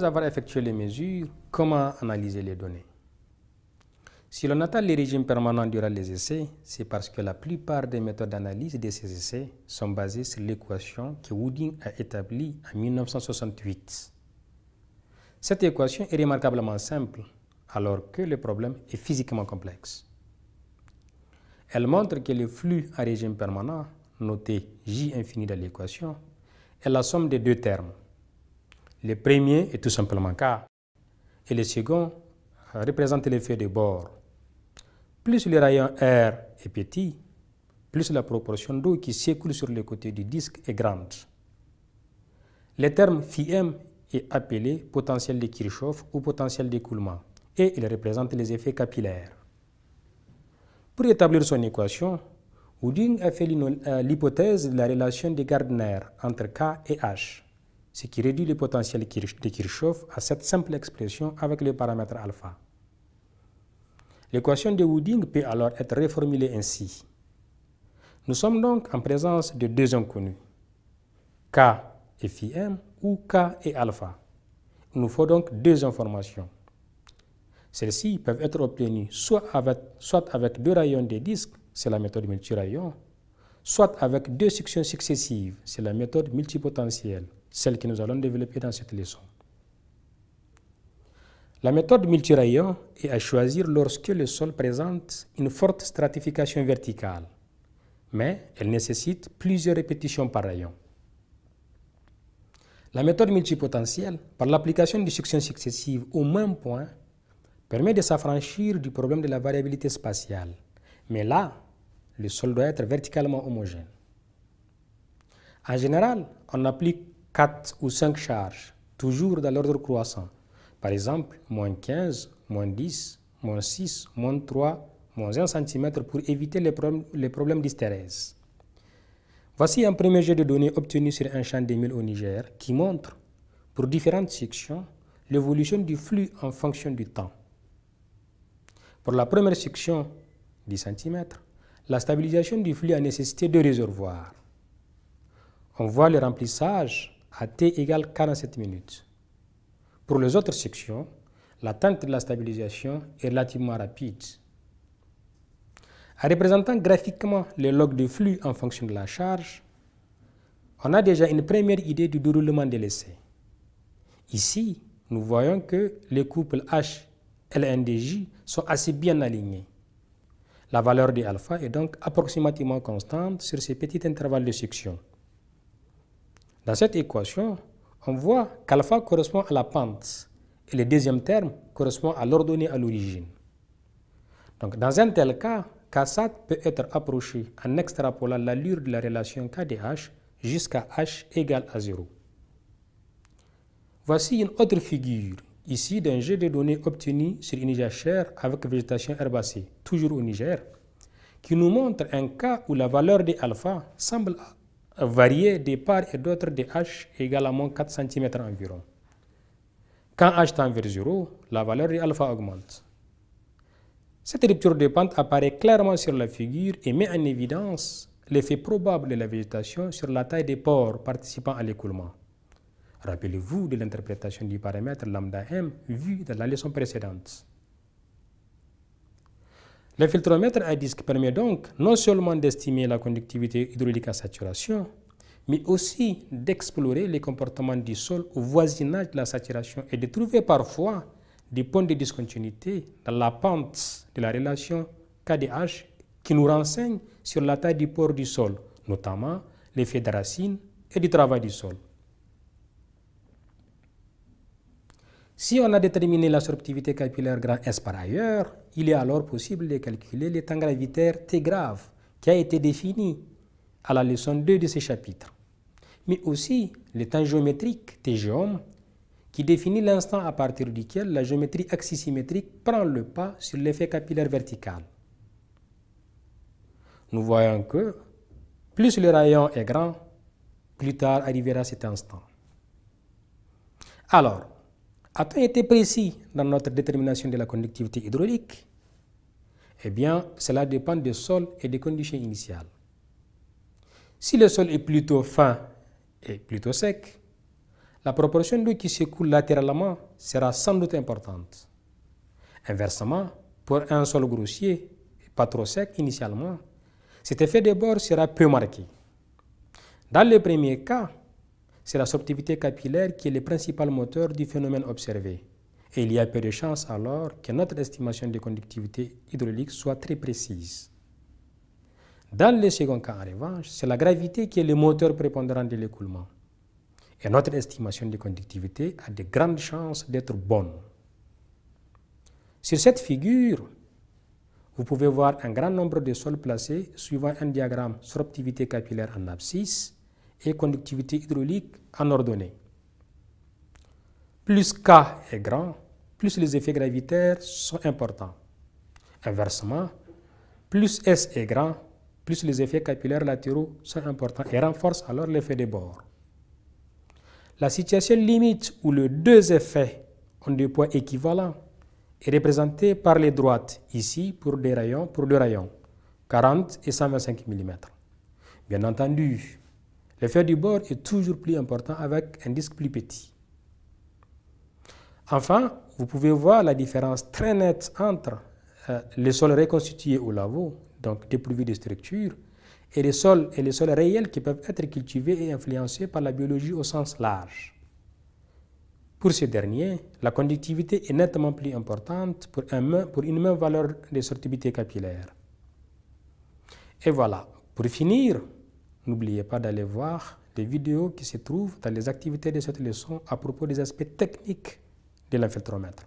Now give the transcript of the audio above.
Après avoir effectué les mesures, comment analyser les données? Si l'on attend les régimes permanents durant les essais, c'est parce que la plupart des méthodes d'analyse de ces essais sont basées sur l'équation que Wooding a établie en 1968. Cette équation est remarquablement simple, alors que le problème est physiquement complexe. Elle montre que le flux à régime permanent, noté J infini dans l'équation, est la somme des deux termes. Le premier est tout simplement K, et le second représente l'effet de bord. Plus le rayon R est petit, plus la proportion d'eau qui s'écoule sur le côté du disque est grande. Le terme φm est appelé potentiel de Kirchhoff ou potentiel d'écoulement et il représente les effets capillaires. Pour établir son équation, Wooding a fait euh, l'hypothèse de la relation de Gardner entre K et H, ce qui réduit le potentiel de Kirchhoff à cette simple expression avec le paramètre alpha. L'équation de Wooding peut alors être reformulée ainsi. Nous sommes donc en présence de deux inconnus, K et phi m ou K et alpha. Il nous faut donc deux informations. Celles-ci peuvent être obtenues soit avec, soit avec deux rayons des disques, c'est la méthode multirayon, soit avec deux sections successives, c'est la méthode multipotentielle, celle que nous allons développer dans cette leçon. La méthode multirayon est à choisir lorsque le sol présente une forte stratification verticale, mais elle nécessite plusieurs répétitions par rayon. La méthode multipotentielle, par l'application de sections successives au même point, permet de s'affranchir du problème de la variabilité spatiale. Mais là, le sol doit être verticalement homogène. En général, on applique 4 ou 5 charges, toujours dans l'ordre croissant. Par exemple, moins 15, moins 10, moins 6, moins 3, moins 1 cm pour éviter les problèmes, d'hystérèse. Voici un premier jeu de données obtenu sur un champ d'Emile au Niger qui montre, pour différentes sections, l'évolution du flux en fonction du temps. Pour la première section, 10 cm, la stabilisation du flux a nécessité deux réservoirs. On voit le remplissage à t égale 47 minutes. Pour les autres sections, l'atteinte de la stabilisation est relativement rapide. En représentant graphiquement les logs de flux en fonction de la charge, on a déjà une première idée du déroulement de l'essai. Ici, nous voyons que les couples H LNDJ sont assez bien alignés. La valeur de alpha est donc approximativement constante sur ces petits intervalles de section. Dans cette équation, on voit qu'alpha correspond à la pente et le deuxième terme correspond à l'ordonnée à l'origine. Donc dans un tel cas, Ksat peut être approché en extrapolant l'allure de la relation KDH jusqu'à h égale à 0. Voici une autre figure, ici d'un jeu de données obtenu sur une jachère avec végétation herbacée, toujours au Niger, qui nous montre un cas où la valeur de alpha semble varier de part et d'autre de h égale à moins 4 cm environ. Quand h tend vers 0, la valeur de alpha augmente. Cette rupture de pente apparaît clairement sur la figure et met en évidence l'effet probable de la végétation sur la taille des pores participant à l'écoulement. Rappelez-vous de l'interprétation du paramètre lambda m vu dans la leçon précédente. Le filtromètre à disque permet donc non seulement d'estimer la conductivité hydraulique à saturation, mais aussi d'explorer les comportements du sol au voisinage de la saturation et de trouver parfois des points de discontinuité dans la pente de la relation KDH qui nous renseigne sur la taille du port du sol, notamment l'effet de racine et du travail du sol. Si on a déterminé la sorptivité capillaire grand S par ailleurs, il est alors possible de calculer le temps gravitaire T grave qui a été défini à la leçon 2 de ce chapitre, mais aussi temps géométrique T géome qui définit l'instant à partir duquel la géométrie axisymétrique prend le pas sur l'effet capillaire vertical. Nous voyons que plus le rayon est grand, plus tard arrivera cet instant. Alors, a-t-on été précis dans notre détermination de la conductivité hydraulique Eh bien, cela dépend du sol et des conditions initiales. Si le sol est plutôt fin et plutôt sec, la proportion d'eau qui s'écoule latéralement sera sans doute importante. Inversement, pour un sol grossier, pas trop sec initialement, cet effet de bord sera peu marqué. Dans le premier cas, c'est la sorptivité capillaire qui est le principal moteur du phénomène observé. Et il y a peu de chances alors que notre estimation de conductivité hydraulique soit très précise. Dans le second cas, en revanche, c'est la gravité qui est le moteur prépondérant de l'écoulement. Et notre estimation de conductivité a de grandes chances d'être bonne. Sur cette figure, vous pouvez voir un grand nombre de sols placés suivant un diagramme sorptivité capillaire en abscisse et conductivité hydraulique en ordonnée. Plus K est grand, plus les effets gravitaires sont importants. Inversement, plus S est grand, plus les effets capillaires latéraux sont importants et renforcent alors l'effet de bord. La situation limite où les deux effets ont des poids équivalents est représentée par les droites, ici pour, des rayons, pour deux rayons, 40 et 125 mm. Bien entendu, l'effet du bord est toujours plus important avec un disque plus petit. Enfin, vous pouvez voir la différence très nette entre euh, les sols reconstitués au lavaux, donc dépourvus de structure, et les sols et les sols réels qui peuvent être cultivés et influencés par la biologie au sens large. Pour ces derniers, la conductivité est nettement plus importante pour une même valeur de sortibilité capillaire. Et voilà, pour finir, n'oubliez pas d'aller voir les vidéos qui se trouvent dans les activités de cette leçon à propos des aspects techniques de l'infiltromètre.